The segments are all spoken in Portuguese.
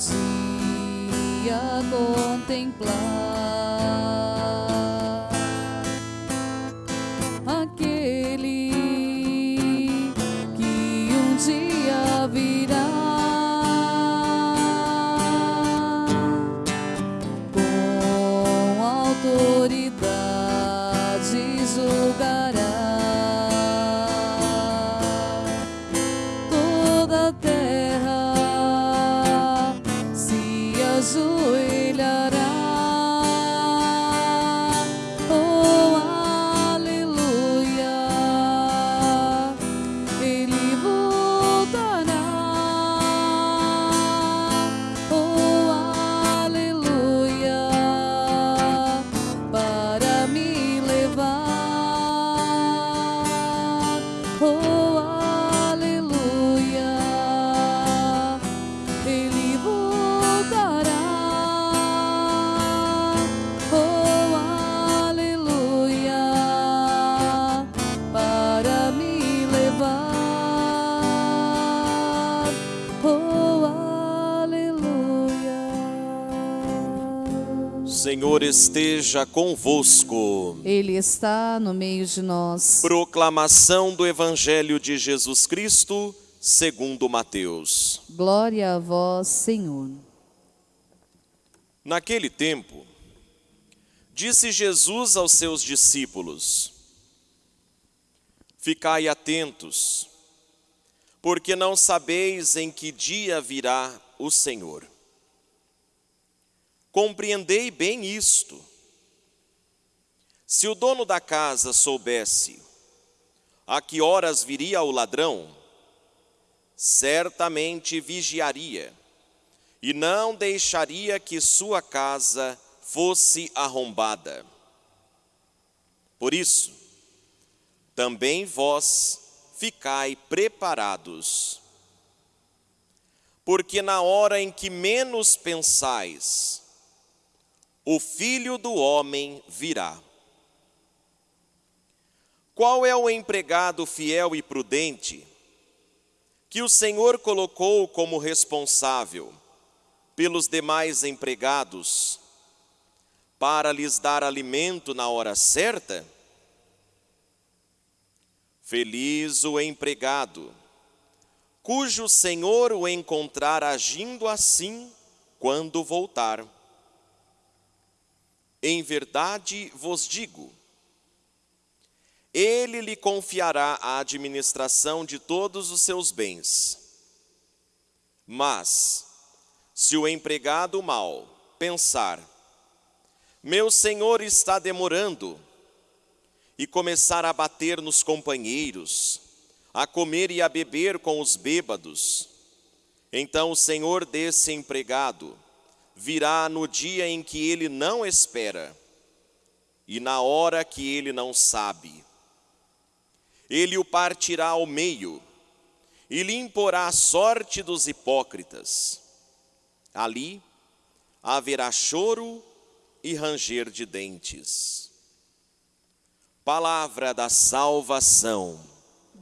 dia contemplar aquele que um dia virá. Com autoridade julgará levar. Senhor esteja convosco. Ele está no meio de nós. Proclamação do Evangelho de Jesus Cristo, segundo Mateus. Glória a vós, Senhor. Naquele tempo, disse Jesus aos seus discípulos: Ficai atentos, porque não sabeis em que dia virá o Senhor. Compreendei bem isto. Se o dono da casa soubesse a que horas viria o ladrão, certamente vigiaria e não deixaria que sua casa fosse arrombada. Por isso, também vós ficai preparados, porque na hora em que menos pensais, o filho do homem virá. Qual é o empregado fiel e prudente que o Senhor colocou como responsável pelos demais empregados para lhes dar alimento na hora certa? Feliz o empregado, cujo Senhor o encontrar agindo assim quando voltar. Em verdade vos digo, ele lhe confiará a administração de todos os seus bens. Mas, se o empregado mal pensar, meu senhor está demorando, e começar a bater nos companheiros, a comer e a beber com os bêbados, então o senhor desse empregado virá no dia em que ele não espera e na hora que ele não sabe. Ele o partirá ao meio e lhe imporá a sorte dos hipócritas. Ali haverá choro e ranger de dentes. Palavra da salvação.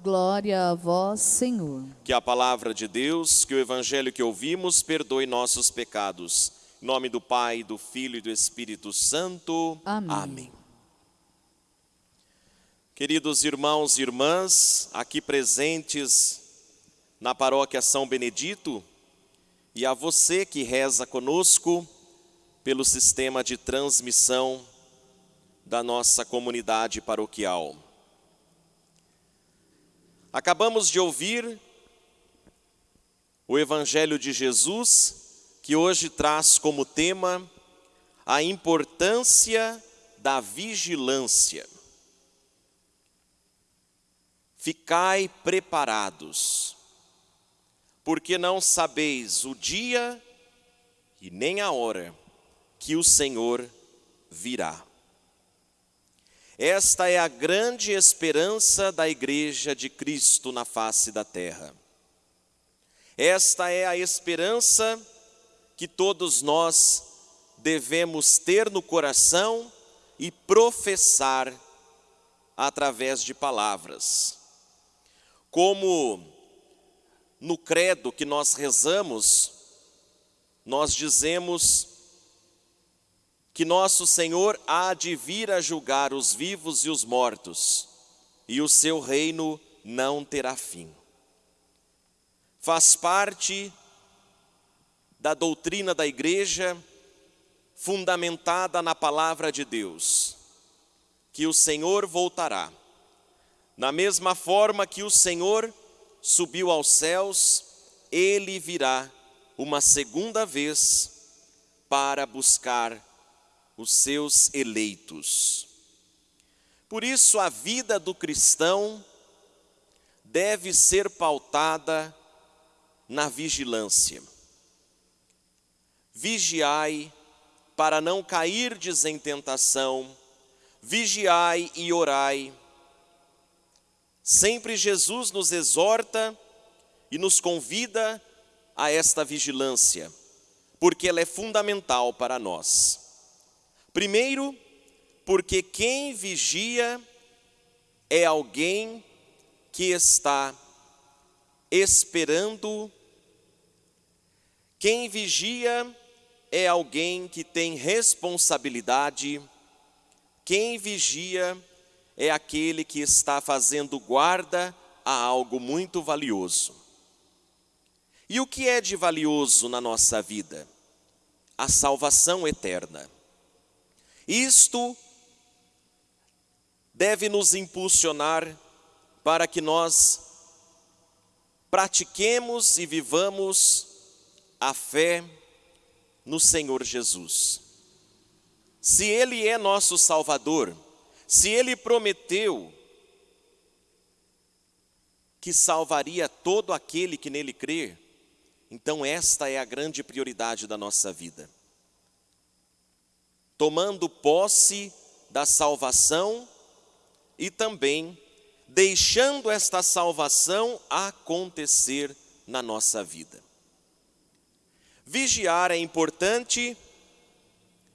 Glória a vós, Senhor. Que a palavra de Deus, que o evangelho que ouvimos, perdoe nossos pecados. Em nome do Pai, do Filho e do Espírito Santo. Amém. Queridos irmãos e irmãs, aqui presentes na paróquia São Benedito, e a você que reza conosco pelo sistema de transmissão da nossa comunidade paroquial. Acabamos de ouvir o Evangelho de Jesus, que hoje traz como tema a importância da vigilância. Ficai preparados, porque não sabeis o dia e nem a hora que o Senhor virá. Esta é a grande esperança da Igreja de Cristo na face da terra. Esta é a esperança que todos nós devemos ter no coração e professar através de palavras. Como no credo que nós rezamos nós dizemos que nosso Senhor há de vir a julgar os vivos e os mortos, e o seu reino não terá fim. Faz parte da doutrina da igreja, fundamentada na palavra de Deus, que o Senhor voltará. Na mesma forma que o Senhor subiu aos céus, ele virá uma segunda vez para buscar os seus eleitos. Por isso, a vida do cristão deve ser pautada na vigilância. Vigiai para não cairdes em tentação, vigiai e orai. Sempre Jesus nos exorta e nos convida a esta vigilância, porque ela é fundamental para nós. Primeiro, porque quem vigia é alguém que está esperando. Quem vigia é alguém que tem responsabilidade. Quem vigia é aquele que está fazendo guarda a algo muito valioso. E o que é de valioso na nossa vida? A salvação eterna. Isto deve nos impulsionar para que nós pratiquemos e vivamos a fé no Senhor Jesus. Se Ele é nosso Salvador, se Ele prometeu que salvaria todo aquele que nele crê, então esta é a grande prioridade da nossa vida tomando posse da salvação e também deixando esta salvação acontecer na nossa vida. Vigiar é importante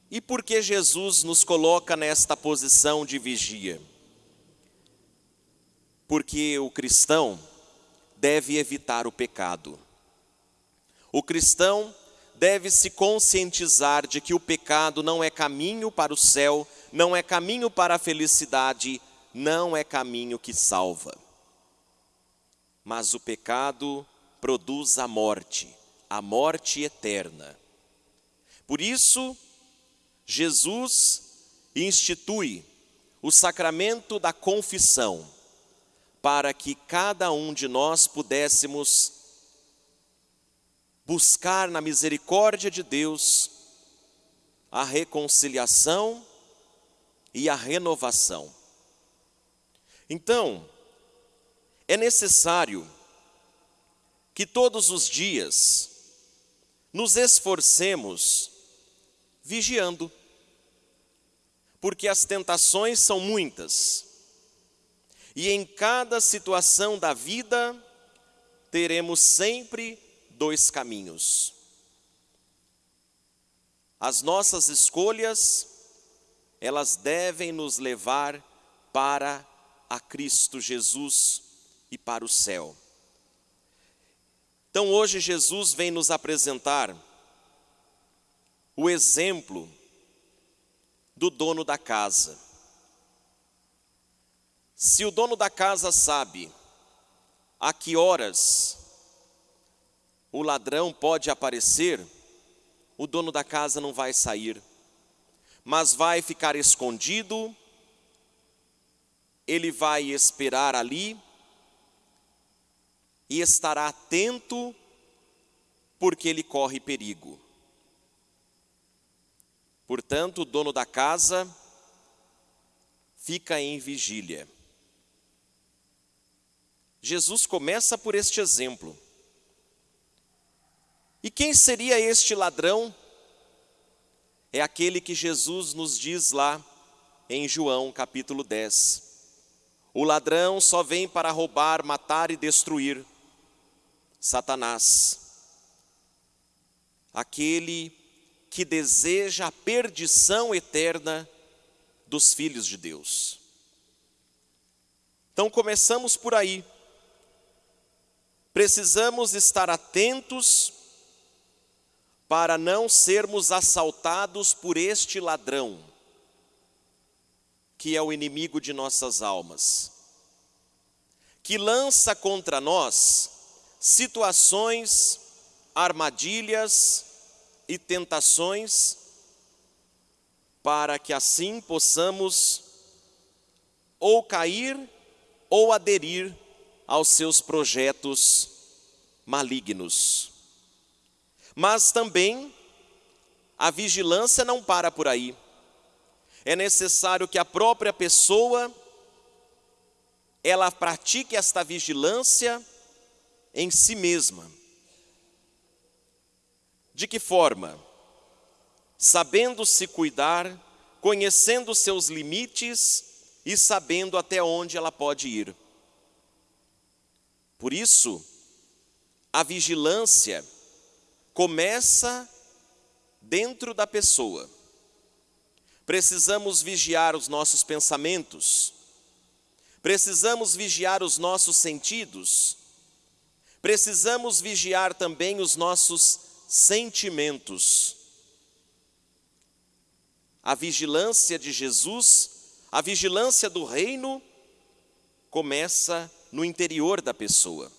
e por que Jesus nos coloca nesta posição de vigia? Porque o cristão deve evitar o pecado. O cristão deve se conscientizar de que o pecado não é caminho para o céu, não é caminho para a felicidade, não é caminho que salva. Mas o pecado produz a morte, a morte eterna. Por isso, Jesus institui o sacramento da confissão, para que cada um de nós pudéssemos buscar na misericórdia de Deus a reconciliação e a renovação. Então, é necessário que todos os dias nos esforcemos vigiando, porque as tentações são muitas, e em cada situação da vida teremos sempre dois caminhos. As nossas escolhas, elas devem nos levar para a Cristo Jesus e para o céu. Então hoje Jesus vem nos apresentar o exemplo do dono da casa. Se o dono da casa sabe a que horas o ladrão pode aparecer, o dono da casa não vai sair, mas vai ficar escondido, ele vai esperar ali e estará atento, porque ele corre perigo. Portanto, o dono da casa fica em vigília. Jesus começa por este exemplo. E quem seria este ladrão? É aquele que Jesus nos diz lá em João capítulo 10. O ladrão só vem para roubar, matar e destruir. Satanás. Aquele que deseja a perdição eterna dos filhos de Deus. Então começamos por aí. Precisamos estar atentos para não sermos assaltados por este ladrão, que é o inimigo de nossas almas, que lança contra nós situações, armadilhas e tentações, para que assim possamos ou cair ou aderir aos seus projetos malignos. Mas também a vigilância não para por aí. É necessário que a própria pessoa ela pratique esta vigilância em si mesma. De que forma? Sabendo se cuidar, conhecendo seus limites e sabendo até onde ela pode ir. Por isso, a vigilância começa dentro da pessoa. Precisamos vigiar os nossos pensamentos, precisamos vigiar os nossos sentidos, precisamos vigiar também os nossos sentimentos. A vigilância de Jesus, a vigilância do reino, começa no interior da pessoa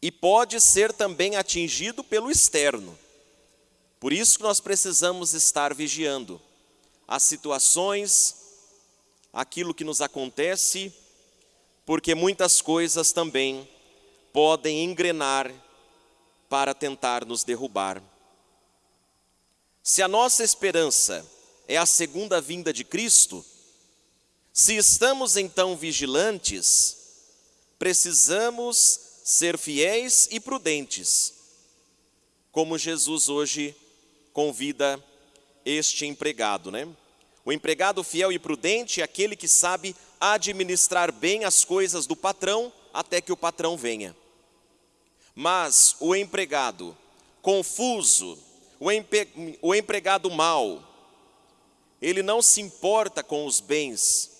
e pode ser também atingido pelo externo. Por isso que nós precisamos estar vigiando as situações, aquilo que nos acontece, porque muitas coisas também podem engrenar para tentar nos derrubar. Se a nossa esperança é a segunda vinda de Cristo, se estamos então vigilantes, precisamos ser fiéis e prudentes, como Jesus hoje convida este empregado, né? O empregado fiel e prudente é aquele que sabe administrar bem as coisas do patrão até que o patrão venha. Mas o empregado confuso, o, empe, o empregado mau, ele não se importa com os bens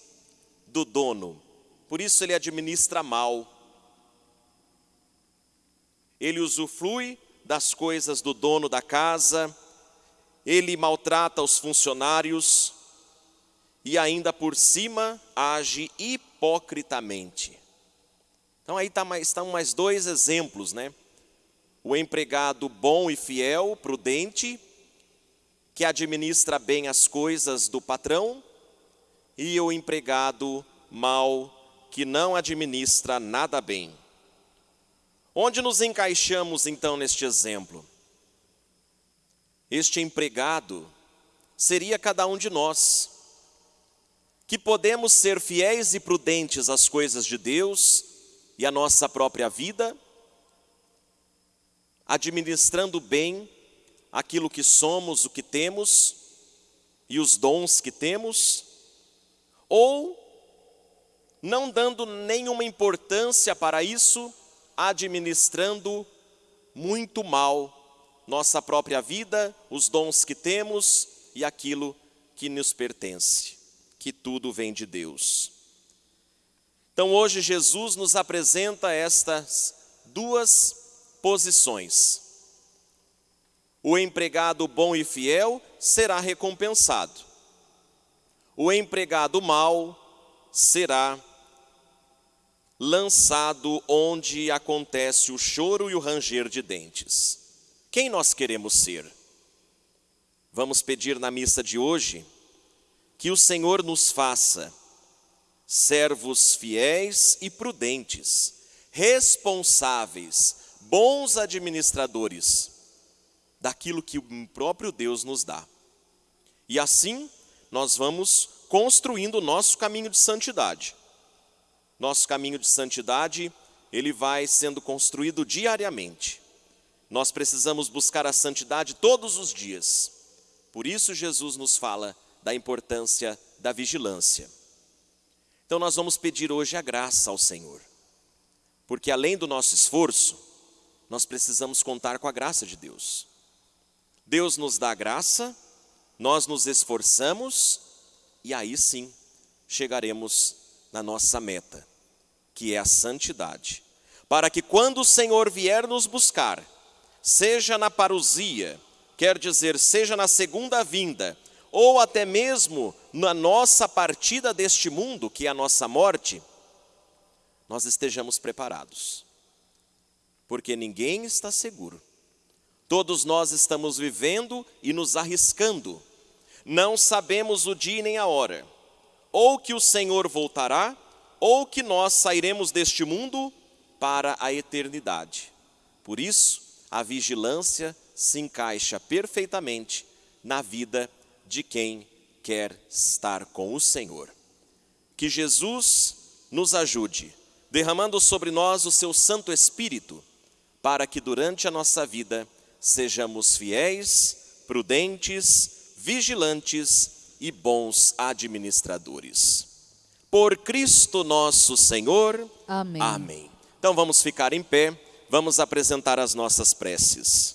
do dono, por isso ele administra mal. Ele usufrui das coisas do dono da casa, ele maltrata os funcionários e ainda por cima age hipocritamente. Então aí tá mais, estão mais dois exemplos, né? O empregado bom e fiel, prudente, que administra bem as coisas do patrão, e o empregado mau, que não administra nada bem. Onde nos encaixamos então neste exemplo? Este empregado seria cada um de nós, que podemos ser fiéis e prudentes às coisas de Deus e à nossa própria vida, administrando bem aquilo que somos, o que temos e os dons que temos, ou não dando nenhuma importância para isso, administrando muito mal nossa própria vida, os dons que temos e aquilo que nos pertence, que tudo vem de Deus. Então hoje Jesus nos apresenta estas duas posições. O empregado bom e fiel será recompensado. O empregado mau será lançado onde acontece o choro e o ranger de dentes. Quem nós queremos ser? Vamos pedir na missa de hoje que o Senhor nos faça servos fiéis e prudentes, responsáveis, bons administradores daquilo que o próprio Deus nos dá. E assim nós vamos construindo o nosso caminho de santidade nosso caminho de santidade, ele vai sendo construído diariamente. Nós precisamos buscar a santidade todos os dias. Por isso Jesus nos fala da importância da vigilância. Então nós vamos pedir hoje a graça ao Senhor. Porque além do nosso esforço, nós precisamos contar com a graça de Deus. Deus nos dá graça, nós nos esforçamos e aí sim chegaremos na nossa meta, que é a santidade. Para que quando o Senhor vier nos buscar, seja na parousia, quer dizer, seja na segunda vinda, ou até mesmo na nossa partida deste mundo, que é a nossa morte, nós estejamos preparados. Porque ninguém está seguro. Todos nós estamos vivendo e nos arriscando. Não sabemos o dia nem a hora. Ou que o Senhor voltará, ou que nós sairemos deste mundo para a eternidade. Por isso, a vigilância se encaixa perfeitamente na vida de quem quer estar com o Senhor. Que Jesus nos ajude, derramando sobre nós o seu Santo Espírito, para que durante a nossa vida sejamos fiéis, prudentes, vigilantes e bons administradores. Por Cristo nosso Senhor. Amém. Amém. Então vamos ficar em pé, vamos apresentar as nossas preces.